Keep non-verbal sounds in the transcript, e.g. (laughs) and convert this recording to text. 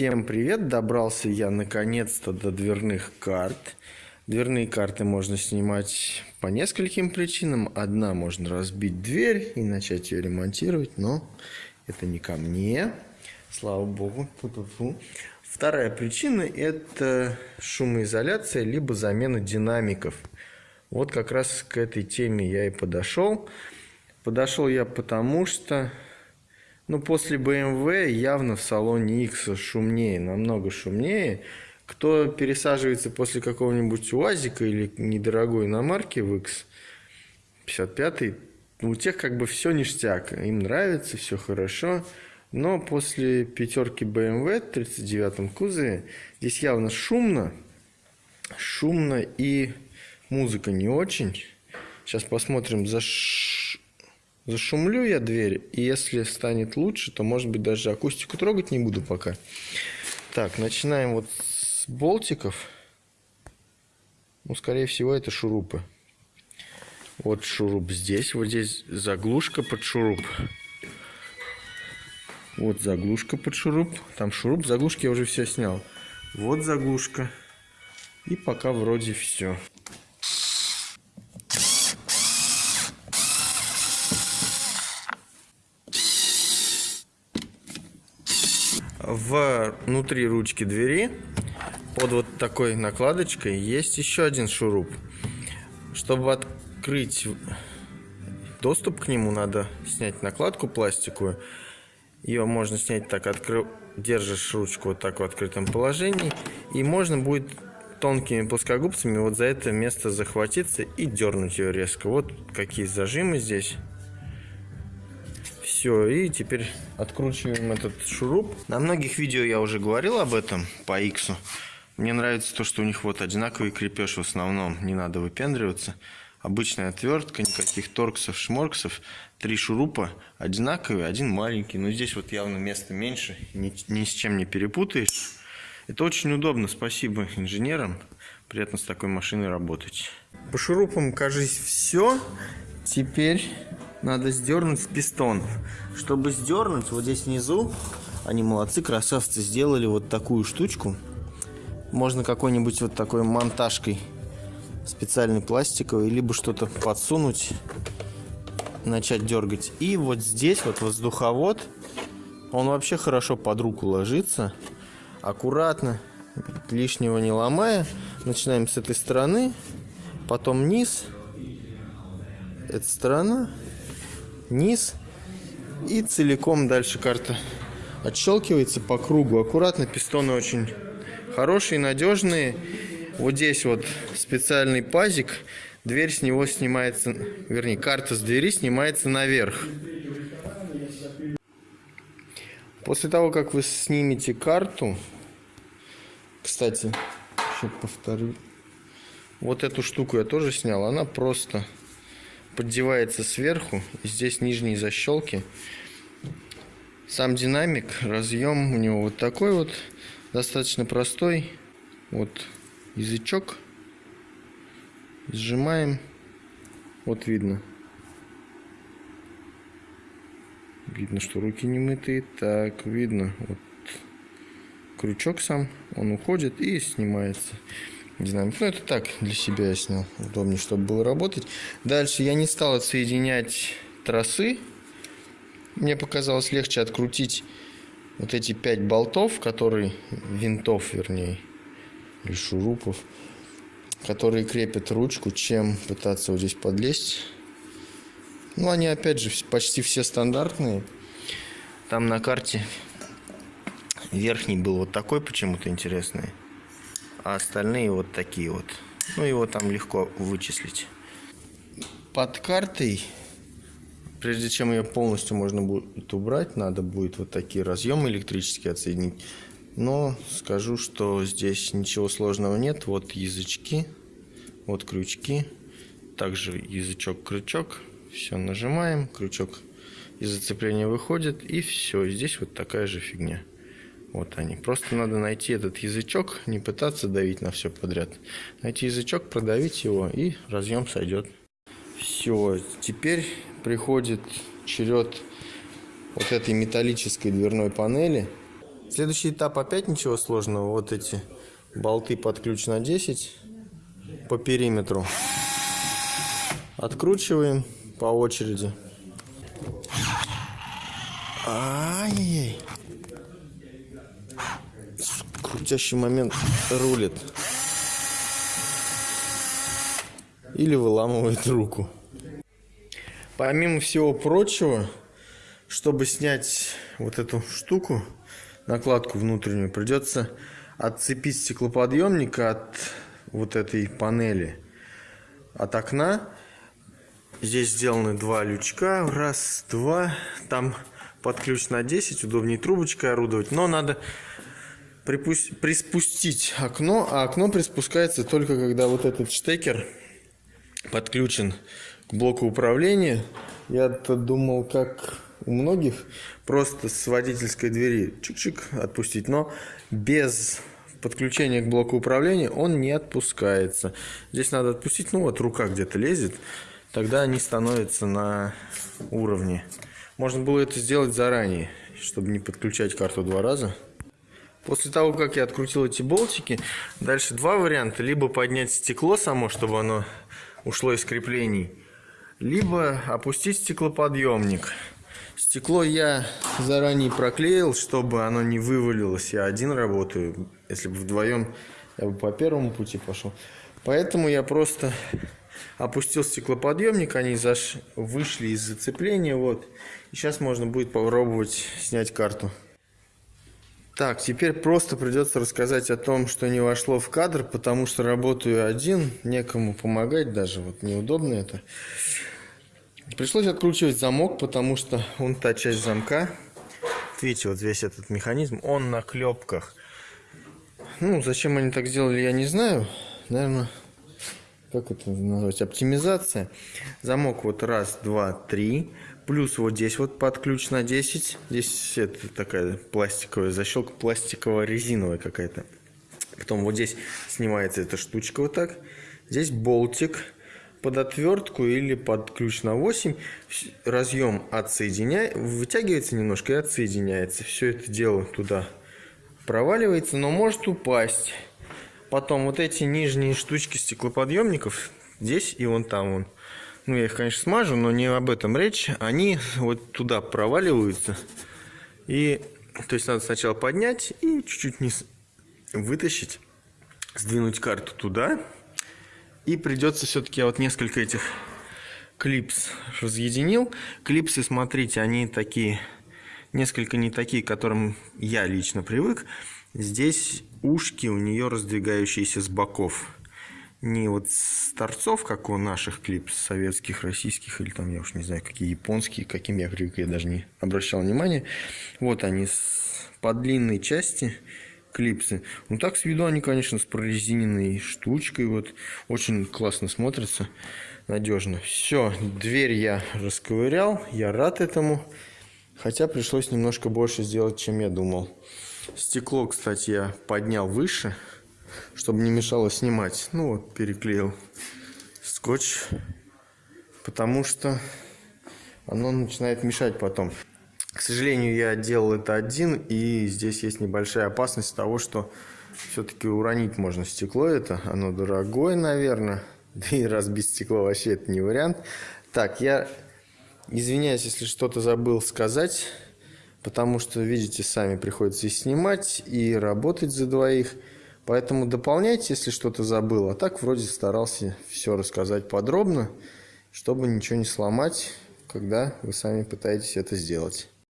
Всем привет! Добрался я наконец-то до дверных карт. Дверные карты можно снимать по нескольким причинам. Одна можно разбить дверь и начать ее ремонтировать, но это не ко мне. Слава богу. Фу -фу -фу. Вторая причина это шумоизоляция либо замена динамиков. Вот как раз к этой теме я и подошел. Подошел я потому, что ну, после BMW явно в салоне X шумнее, намного шумнее. Кто пересаживается после какого-нибудь УАЗика или недорогой иномарки в X, 55-й, у тех как бы все ништяк. Им нравится, все хорошо. Но после пятерки BMW в 39-м кузове здесь явно шумно. Шумно и музыка не очень. Сейчас посмотрим, за Зашумлю я дверь, и если станет лучше, то, может быть, даже акустику трогать не буду пока. Так, начинаем вот с болтиков. Ну, скорее всего, это шурупы. Вот шуруп здесь, вот здесь заглушка под шуруп. Вот заглушка под шуруп. Там шуруп, заглушки я уже все снял. Вот заглушка. И пока вроде все. Внутри ручки двери под вот такой накладочкой есть еще один шуруп. Чтобы открыть доступ к нему, надо снять накладку пластиковую. Ее можно снять так, откры... держишь ручку вот так в открытом положении. И можно будет тонкими плоскогубцами вот за это место захватиться и дернуть ее резко. Вот какие зажимы здесь. Все, и теперь откручиваем этот шуруп. На многих видео я уже говорил об этом по X. Мне нравится то, что у них вот одинаковый крепеж в основном, не надо выпендриваться. Обычная отвертка, никаких торксов, шморксов. Три шурупа одинаковые, один маленький. Но здесь вот явно места меньше, ни, ни с чем не перепутаешь. Это очень удобно, спасибо инженерам. Приятно с такой машиной работать. По шурупам, кажется, все. Теперь надо сдернуть с пистонов. Чтобы сдернуть, вот здесь внизу, они молодцы, красавцы, сделали вот такую штучку. Можно какой-нибудь вот такой монтажкой специальной пластиковой, либо что-то подсунуть, начать дергать. И вот здесь вот воздуховод, он вообще хорошо под руку ложится. Аккуратно, лишнего не ломая. Начинаем с этой стороны, потом низ, эта сторона низ. И целиком дальше карта отщелкивается по кругу. Аккуратно, пистоны очень хорошие, надежные. Вот здесь вот специальный пазик. Дверь с него снимается, вернее, карта с двери снимается наверх. После того, как вы снимете карту, кстати, еще повторю, вот эту штуку я тоже снял, она просто поддевается сверху. Здесь нижние защелки. Сам динамик, разъем у него вот такой вот, достаточно простой. Вот язычок. Сжимаем. Вот видно. Видно, что руки не мытые. Так, видно. Вот крючок сам, он уходит и снимается динамик. Ну, это так, для себя я снял. Удобнее, чтобы было работать. Дальше я не стал отсоединять тросы. Мне показалось легче открутить вот эти пять болтов, которые, винтов вернее, или шурупов, которые крепят ручку, чем пытаться вот здесь подлезть. Ну, они опять же почти все стандартные. Там на карте верхний был вот такой почему-то интересный а остальные вот такие вот. Ну, его там легко вычислить. Под картой, прежде чем ее полностью можно будет убрать, надо будет вот такие разъемы электрические отсоединить. Но скажу, что здесь ничего сложного нет. Вот язычки, вот крючки, также язычок-крючок. Все нажимаем, крючок из зацепления выходит, и все. Здесь вот такая же фигня. Вот они. Просто надо найти этот язычок, не пытаться давить на все подряд. Найти язычок, продавить его, и разъем сойдет. Все, теперь приходит черед вот этой металлической дверной панели. Следующий этап опять ничего сложного. Вот эти болты под ключ на 10 по периметру. Откручиваем по очереди. Ай-яй-яй. Крутящий момент рулит. Или выламывает руку. Помимо всего прочего, чтобы снять вот эту штуку, накладку внутреннюю, придется отцепить стеклоподъемник от вот этой панели, от окна. Здесь сделаны два лючка, раз, два, там под ключ на 10, удобнее трубочкой орудовать, но надо приспустить окно, а окно приспускается только когда вот этот штекер подключен к блоку управления. Я-то думал, как у многих, просто с водительской двери чик-чик отпустить, но без подключения к блоку управления он не отпускается. Здесь надо отпустить, ну вот рука где-то лезет, тогда они становятся на уровне. Можно было это сделать заранее, чтобы не подключать карту два раза. После того, как я открутил эти болтики, дальше два варианта. Либо поднять стекло само, чтобы оно ушло из креплений, либо опустить стеклоподъемник. Стекло я заранее проклеил, чтобы оно не вывалилось. Я один работаю. Если бы вдвоем, я бы по первому пути пошел. Поэтому я просто опустил стеклоподъемник, они заш... вышли из зацепления. Вот. И сейчас можно будет попробовать снять карту. Так, теперь просто придется рассказать о том, что не вошло в кадр, потому что работаю один, некому помогать даже, вот неудобно это. Пришлось откручивать замок, потому что он та часть замка, видите, вот весь этот механизм, он на клепках. Ну, зачем они так сделали, я не знаю. Наверное, как это назвать, оптимизация. Замок вот раз, два, три. Плюс вот здесь вот под ключ на 10. Здесь это такая пластиковая защелка, пластиково-резиновая какая-то. Потом вот здесь снимается эта штучка вот так. Здесь болтик под отвертку или под ключ на 8. Разъем отсоединяется, вытягивается немножко и отсоединяется. Все это дело туда проваливается, но может упасть. Потом вот эти нижние штучки стеклоподъемников здесь и вон там вон ну я их, конечно, смажу, но не об этом речь, они вот туда проваливаются. И, то есть, надо сначала поднять и чуть-чуть вниз вытащить, сдвинуть карту туда. И придется все-таки, вот несколько этих клипс разъединил. Клипсы, смотрите, они такие, несколько не такие, к которым я лично привык. Здесь ушки у нее раздвигающиеся с боков не вот с торцов, как у наших клипс советских, российских, или там, я уж не знаю, какие японские, каким я привык, я даже не обращал внимания. Вот они с по длинной части клипсы. Ну так с виду они, конечно, с прорезиненной штучкой, вот очень классно смотрятся, надежно. Все, дверь я расковырял, я рад этому, хотя пришлось немножко больше сделать, чем я думал. Стекло, кстати, я поднял выше, чтобы не мешало снимать. Ну вот, переклеил скотч, потому что оно начинает мешать потом. К сожалению, я делал это один, и здесь есть небольшая опасность того, что все-таки уронить можно стекло это. Оно дорогое, наверное. (laughs) Да и разбить стекло вообще это не вариант. Так, я извиняюсь, если что-то забыл сказать, потому что, видите, сами приходится и снимать, и работать за двоих. Поэтому дополняйте, если что-то забыл. А так вроде старался все рассказать подробно, чтобы ничего не сломать, когда вы сами пытаетесь это сделать.